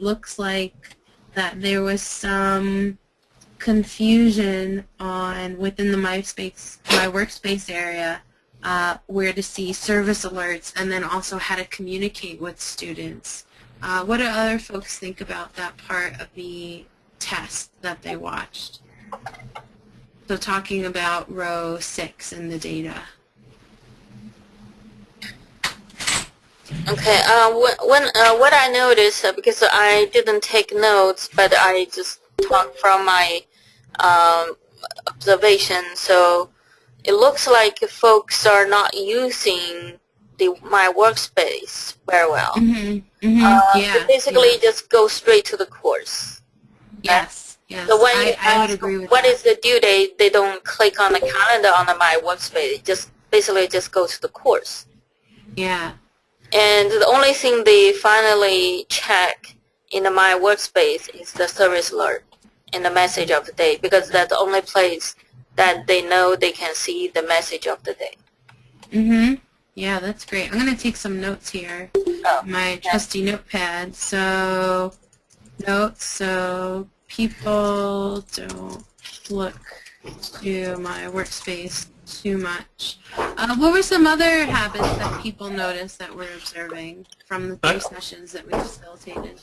looks like that there was some confusion on within the MySpace, My Workspace area uh, where to see service alerts and then also how to communicate with students. Uh, what do other folks think about that part of the test that they watched? So talking about row 6 in the data. Okay. Uh, when uh, what I noticed uh, because I didn't take notes, but I just talk from my um, observation. So it looks like folks are not using the my workspace very well. Mm-hmm. Mm-hmm. Uh, yeah. they basically yeah. just go straight to the course. Yes. Yes. So when I, you ask agree with what that. is the due date, they don't click on the calendar on the my workspace. Just basically just go to the course. Yeah. And the only thing they finally check in My Workspace is the service alert and the message of the day because that's the only place that they know they can see the message of the day. Mm-hmm. Yeah, that's great. I'm going to take some notes here. Oh, My trusty notepad. So, notes. So, people don't look to my workspace too much. Uh, what were some other habits that people noticed that we're observing from the three sessions that we facilitated?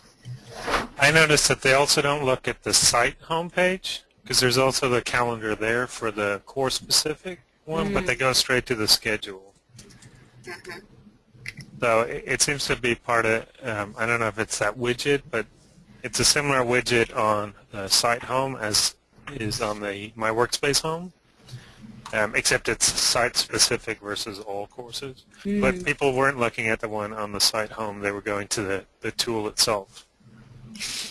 I noticed that they also don't look at the site homepage because there's also the calendar there for the course specific one, but they go straight to the schedule. So it, it seems to be part of, um, I don't know if it's that widget, but it's a similar widget on the site home as is on the My Workspace home, um, except it's site specific versus all courses. But people weren't looking at the one on the site home, they were going to the, the tool itself.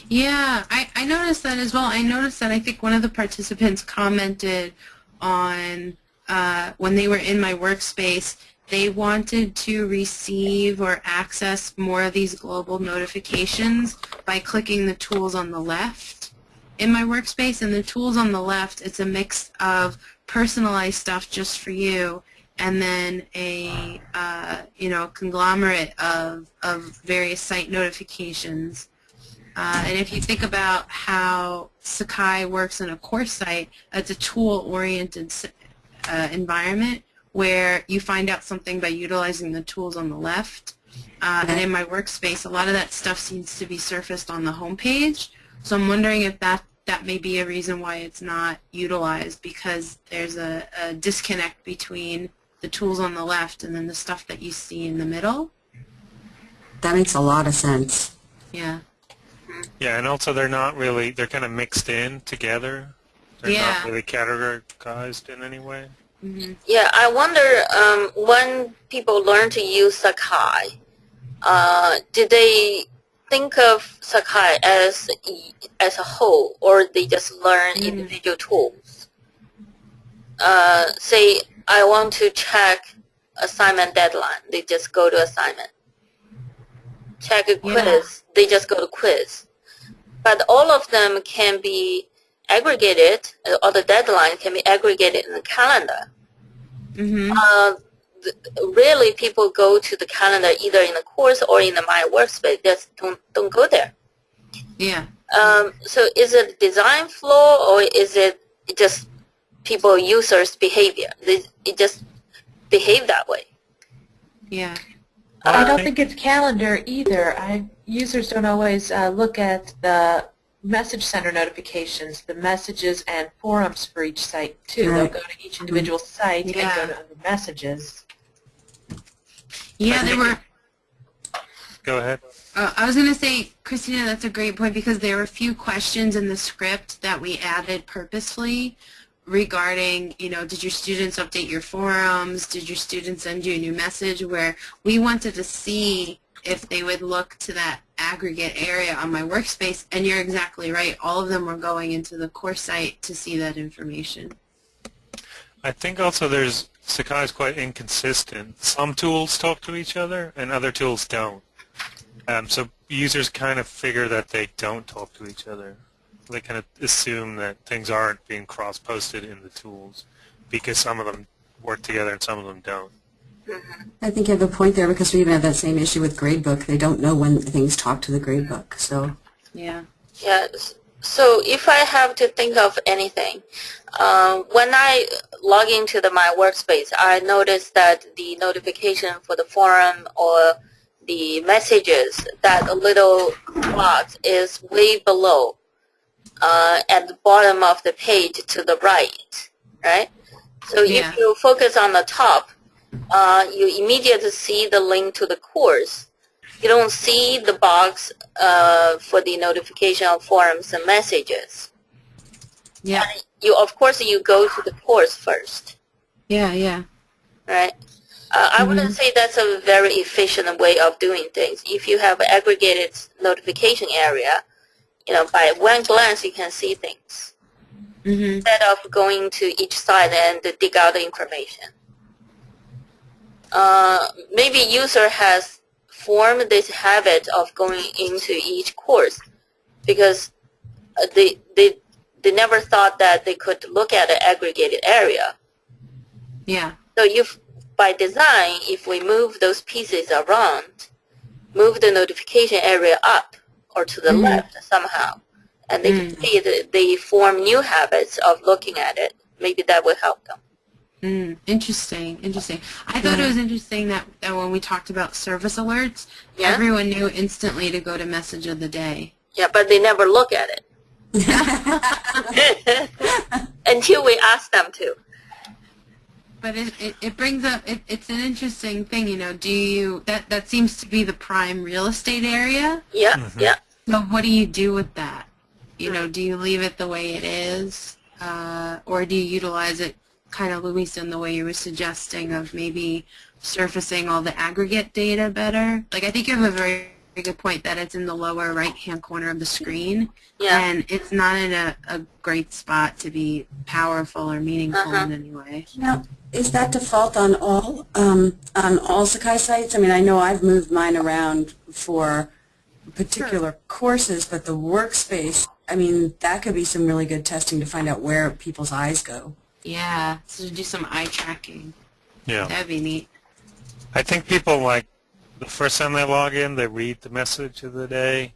Yeah, I, I noticed that as well. I noticed that I think one of the participants commented on uh, when they were in my workspace, they wanted to receive or access more of these global notifications by clicking the tools on the left in my workspace. And the tools on the left, it's a mix of personalized stuff just for you and then a uh, you know conglomerate of, of various site notifications. Uh, and if you think about how Sakai works in a course site, it's a tool-oriented uh, environment where you find out something by utilizing the tools on the left. Uh, and in my workspace, a lot of that stuff seems to be surfaced on the home page. So I'm wondering if that, that may be a reason why it's not utilized because there's a, a disconnect between the tools on the left and then the stuff that you see in the middle. That makes a lot of sense. Yeah. Yeah, and also they're not really, they're kind of mixed in together. They're Yeah. not really categorized in any way. hmm Yeah, I wonder um, when people learn to use Sakai, uh, did they think of Sakai as as a whole, or they just learn Mm. individual tools? Uh, say I want to check assignment deadline, they just go to assignment. Check a Yeah. quiz, they just go to quiz. But all of them can be aggregated, uh, or the deadline can be aggregated in the calendar hmm uh, th- really people go to the calendar either in the course or in the My Workspace. Just don't don't go there. Yeah. Um, so is it design flaw or is it just people users behavior? They, it just behave that way. Yeah. I don't think it's calendar either. I, users don't always uh, look at the message center notifications, the messages and forums for each site too. They'll go to each individual site Yeah. and go to other messages. Yeah, there were Go ahead. Uh, I was going to say, Christina, that's a great point because there were a few questions in the script that we added purposefully regarding, you know, did your students update your forums? Did your students send you a new message? Where we wanted to see if they would look to that aggregate area on my workspace. And you're exactly right. All of them were going into the course site to see that information. I think also there's Sakai is quite inconsistent. Some tools talk to each other and other tools don't. Um, so users kind of figure that they don't talk to each other. They kind of assume that things aren't being cross-posted in the tools because some of them work together and some of them don't. I think you have a point there because we even have that same issue with Gradebook. They don't know when things talk to the Gradebook. So Yeah. Yes. So if I have to think of anything, um, when I log into the my workspace, I notice that the notification for the forum or the messages, that little box is way below, uh, at the bottom of the page to the right, right? So Yeah. if you focus on the top, uh, you immediately see the link to the course you don't see the box uh, for the notification of forums and messages. Yeah. You of course you go to the course first, Yeah. Yeah. right? Uh, I wouldn't say that's a very efficient way of doing things. If you have aggregated notification area, you know, by one glance you can see things Mhm. instead of going to each side and dig out the information. Uh, maybe user has formed this habit of going into each course because uh, they they they never thought that they could look at an aggregated area. Yeah. So if by design, if we move those pieces around, move the notification area up or to the Mhm. left somehow, and they can Mm. see that they form new habits of looking at it, maybe that will help them. Mm, interesting, interesting. I thought it was interesting that, that when we talked about service alerts, Yeah. everyone knew instantly to go to message of the day. Yeah, but they never look at it until we ask them to. But it, it, it brings up, it, it's an interesting thing, you know, do you, that, that seems to be the prime real estate area. Yeah, Mhm. yeah. So what do you do with that? You know, do you leave it the way it is? Uh, or do you utilize it kind of, Luis, in the way you were suggesting of maybe surfacing all the aggregate data better? Like, I think you have a very, very good point that it's in the lower right-hand corner of the screen. Yeah. And it's not in a, a great spot to be powerful or meaningful Uh-huh. in any way. Now, is that default on all, um, on all Sakai sites? I mean, I know I've moved mine around for particular courses, but the workspace, I mean, that could be some really good testing to find out where people's eyes go. Yeah, so to do some eye tracking. Yeah. That'd be neat. I think people like the first time they log in, they read the message of the day,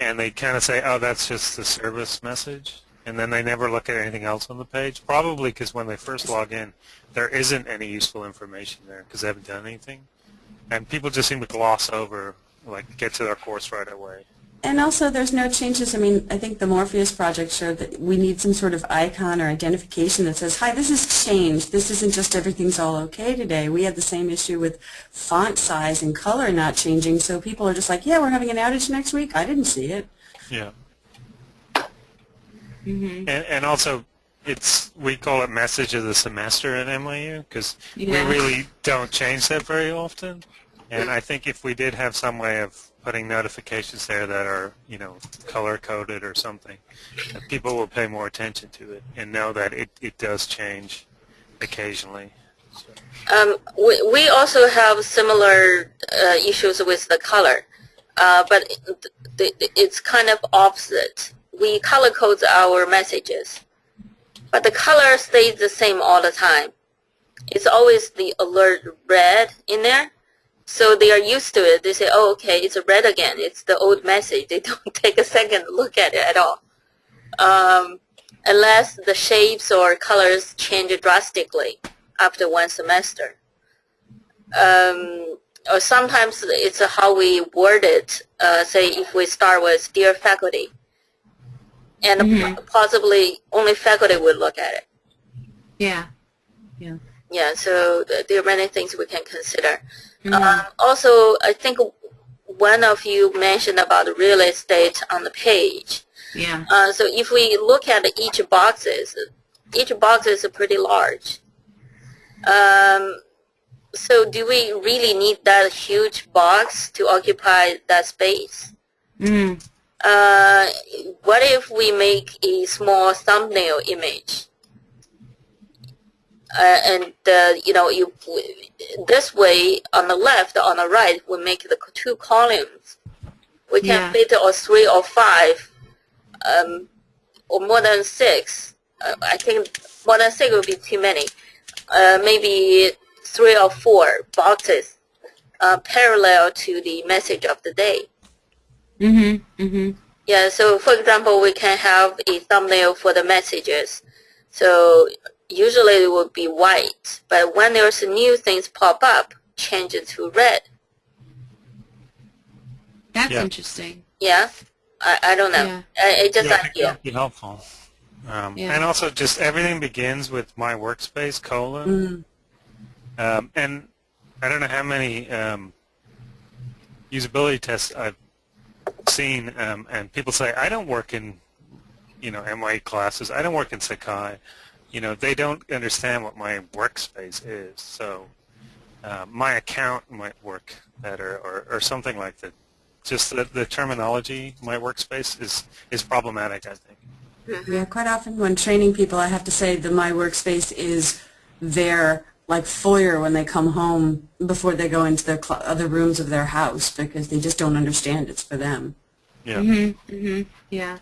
and they kind of say, "Oh, that's just the service message," and then they never look at anything else on the page. Probably because when they first log in, there isn't any useful information there because they haven't done anything, and people just seem to gloss over, like get to their course right away. And also, there's no changes. I mean, I think the Morpheus project showed that we need some sort of icon or identification that says, hi, this has changed. This isn't just everything's all okay today. We had the same issue with font size and color not changing, so people are just like, yeah, we're having an outage next week. I didn't see it. Yeah. Mm -hmm. And, and also, it's we call it message of the semester at NYU because Yeah. we really don't change that very often. And I think if we did have some way of putting notifications there that are, you know, color coded or something, people will pay more attention to it and know that it, it does change occasionally. Um, we, we also have similar uh, issues with the color, uh, but it's kind of opposite. We color code our messages, but the color stays the same all the time. It's always the alert red in there. So they are used to it. They say, oh, okay, it's red again. It's the old message. They don't take a second to look at it at all. Um, unless the shapes or colors change drastically after one semester. Um, or sometimes it's how we word it. Uh, say if we start with "Dear faculty," and Mhm. possibly only faculty would look at it. Yeah. Yeah, so th- there are many things we can consider. Um, also, I think one of you mentioned about real estate on the page. yeah. Uh, so if we look at each boxes, each box is pretty large. Um, so do we really need that huge box to occupy that space? Mm. Uh, what if we make a small thumbnail image? Uh, and uh, you know, you this way on the left, on the right, we make the two columns. We can Yeah. fit or three or five, um, or more than six. Uh, I think more than six would be too many. Uh, maybe three or four boxes uh, parallel to the message of the day. Mhm. Mhm. Yeah, so for example, we can have a thumbnail for the messages. So usually it would be white, but when there's new things pop up, change it to red. That's Yeah. interesting. Yeah, I, I don't know. Yeah. I, it just Yeah, idea. that'd be helpful. Um, Yeah. And also, just everything begins with my workspace colon. Mm. Um, and I don't know how many um, usability tests I've seen, um, and people say, I don't work in, you know, MY classes. I don't work in Sakai. You know, they don't understand what my workspace is. So uh, my account might work better or, or something like that. Just the, the terminology, my workspace, is, is problematic, I think. Yeah, quite often when training people, I have to say that my workspace is their like foyer when they come home before they go into the other rooms of their house because they just don't understand it's for them. Yeah. Mm-hmm, mm-hmm, yeah.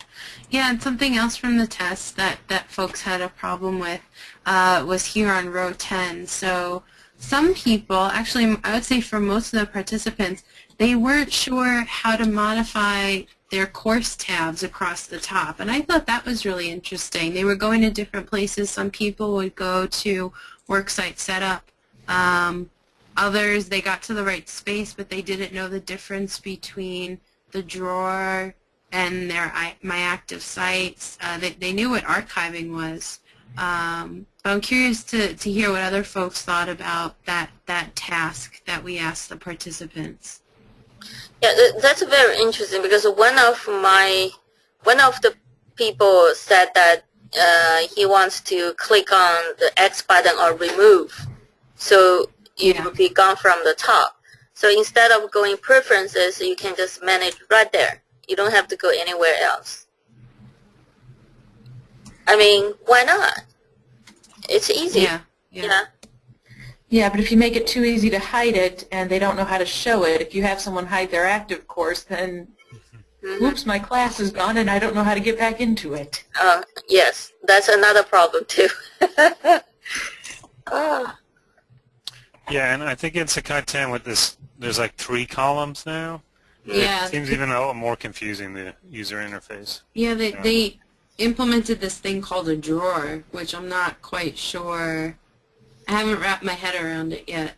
Yeah, and something else from the test that, that folks had a problem with uh, was here on row 10. So some people, actually I would say for most of the participants, they weren't sure how to modify their course tabs across the top. And I thought that was really interesting. They were going to different places. Some people would go to worksite setup. Um, others, they got to the right space, but they didn't know the difference between the drawer and their my active sites. Uh, they, they knew what archiving was. Um, but I'm curious to, to hear what other folks thought about that, that task that we asked the participants. Yeah, that's very interesting because one of my one of the people said that uh, he wants to click on the X button or remove, so it Yeah. will be gone from the top. So instead of going preferences, you can just manage right there. You don't have to go anywhere else. I mean, why not? It's easy. Yeah, yeah. Yeah. Yeah, but if you make it too easy to hide it and they don't know how to show it, if you have someone hide their active course, then Mhm. oops, my class is gone and I don't know how to get back into it. Uh, yes, that's another problem too. Ah. Yeah, and I think in Sakai 10 with this, there's like three columns now. Yeah. It seems even a little more confusing, the user interface. Yeah, they, Yeah. they implemented this thing called a drawer, which I'm not quite sure. I haven't wrapped my head around it yet.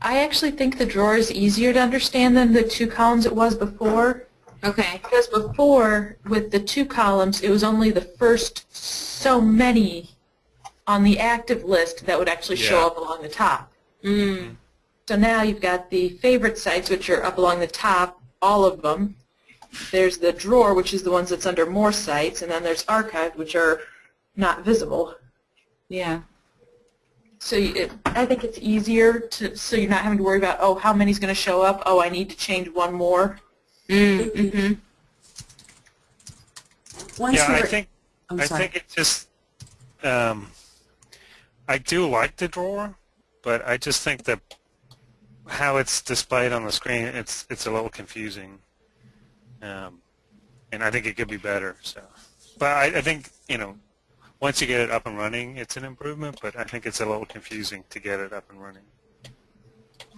I actually think the drawer is easier to understand than the two columns it was before. Okay. Because before, with the two columns, it was only the first so many on the active list that would actually show up along the top. Mm. So now you've got the favorite sites, which are up along the top, all of them. There's the drawer, which is the ones that's under more sites, and then there's archived, which are not visible. Yeah. So you, it, I think it's easier to, so you're not having to worry about, oh, how many's going to show up? Oh, I need to change one more. Mm, mm-hmm. Once yeah, I think I'm I sorry. think it just um, I do like the drawer, but I just think that how it's displayed on the screen it's it's a little confusing, um, and I think it could be better. So, but I, I think you know once you get it up and running, it's an improvement. But I think it's a little confusing to get it up and running.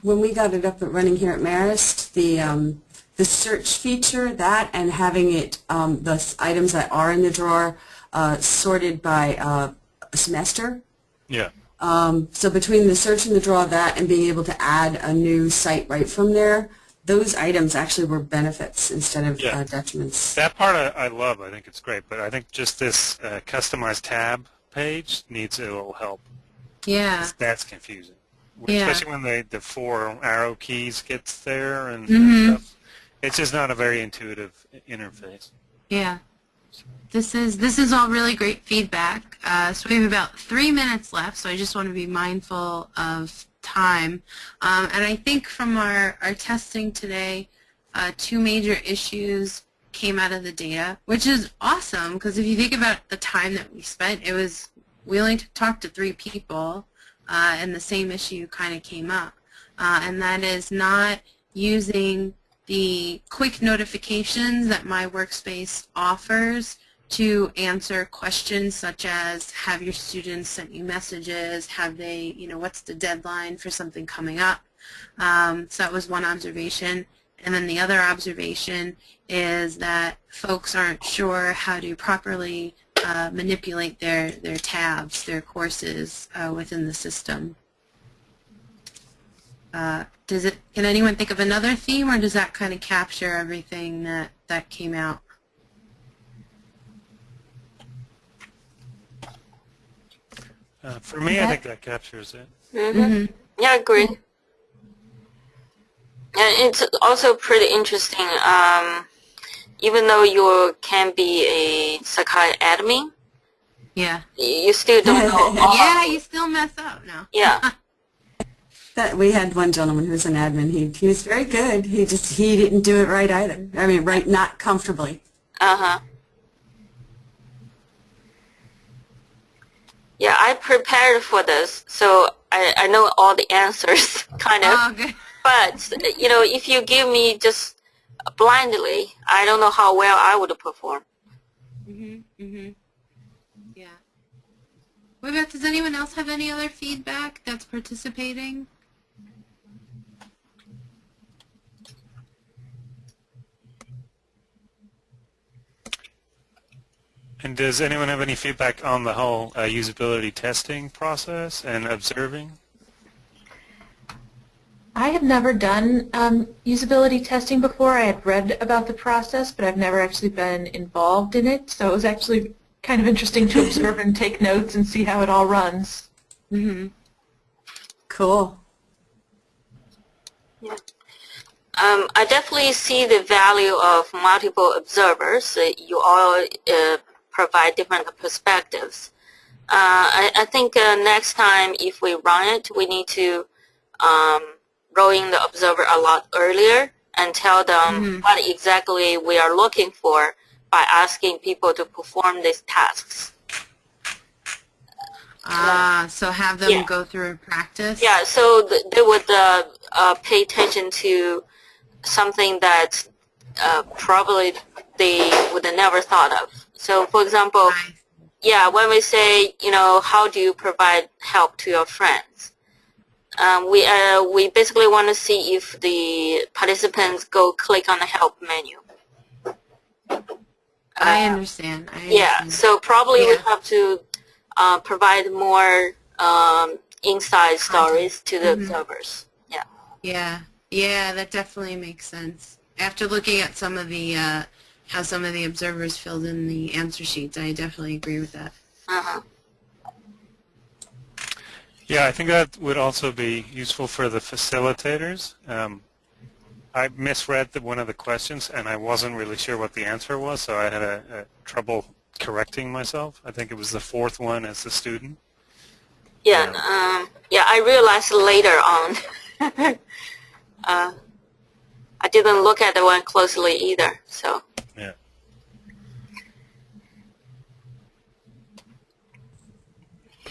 when we got it up and running here at Marist, the um, the search feature, that and having it, um, the items that are in the drawer uh, sorted by uh, semester. Yeah. Um, so between the search and the draw of that and being able to add a new site right from there, those items actually were benefits instead of Yeah. uh, detriments. That part I, I love. I think it's great. But I think just this uh, customized tab page needs a little help. Yeah. That's confusing. Yeah. Especially when the, the four arrow keys gets there and, Mhm. and stuff. It's just not a very intuitive interface. Yeah. This is this is all really great feedback. Uh, so we have about three minutes left, so I just want to be mindful of time. Um, and I think from our, our testing today, uh, two major issues came out of the data, which is awesome because if you think about the time that we spent, it was we only talked to three people, uh, and the same issue kind of came up, uh, and that is not using the quick notifications that my workspace offers to answer questions such as have your students sent you messages, have they, you know, what's the deadline for something coming up. Um, so that was one observation. And then the other observation is that folks aren't sure how to properly uh, manipulate their, their tabs, their courses uh, within the system. Uh, does it? Can anyone think of another theme, or does that kind of capture everything that that came out? Uh, for me, I think that captures it. hmm Yeah, I agree. And it's also pretty interesting. Um, even though you can be a Sakai admin, Yeah. you still don't know. Yeah, you still mess up now. Yeah. That, we had one gentleman who was an admin. He, he was very good. He just, he didn't do it right either. I mean, right, not comfortably. Uh huh. Yeah, I prepared for this, so I, I know all the answers, kind of. Oh, good. But you know, if you give me just blindly, I don't know how well I would perform. Mhm. Mhm. Yeah. What about? Does anyone else have any other feedback that's participating? And does anyone have any feedback on the whole uh, usability testing process and observing? I have never done um, usability testing before. I had read about the process, but I've never actually been involved in it. So it was actually kind of interesting to observe and take notes and see how it all runs. Mm-hmm. Cool. Um, I definitely see the value of multiple observers. You all uh, provide different perspectives. Uh, I, I think uh, next time if we run it, we need to um, roll in the observer a lot earlier and tell them what exactly we are looking for by asking people to perform these tasks. Ah, so have them Yeah. go through practice. Yeah, so th- they would uh, uh, pay attention to something that uh, probably they would have never thought of. So, for example, yeah, when we say, you know, how do you provide help to your friends? Um, we uh, we basically want to see if the participants go click on the help menu. I Uh, understand. I yeah, understand. so probably we have to uh, provide more um, inside stories to the Mhm. observers. Yeah. Yeah, yeah, that definitely makes sense. After looking at some of the uh, how some of the observers filled in the answer sheets, I definitely agree with that. Uh-huh. Yeah, I think that would also be useful for the facilitators. Um, I misread the, one of the questions, and I wasn't really sure what the answer was, so I had a, a trouble correcting myself. I think it was the fourth one as the student. Yeah, um, yeah, I realized later on. uh, I didn't look at the one closely either, so. Yeah.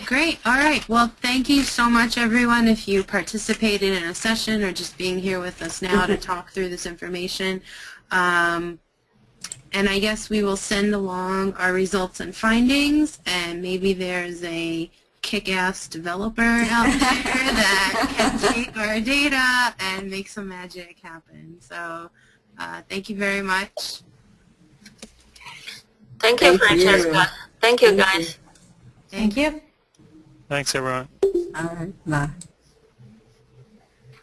Great. All right. Well, thank you so much, everyone, if you participated in a session or just being here with us now to talk through this information. Um, and I guess we will send along our results and findings, and maybe there's a kick-ass developer out there that can take our data and make some magic happen. So uh, thank you very much. Thank you, Thank you. Francesca. Thank you, Thank guys. you. Thank you. Thanks, everyone. All right. Bye.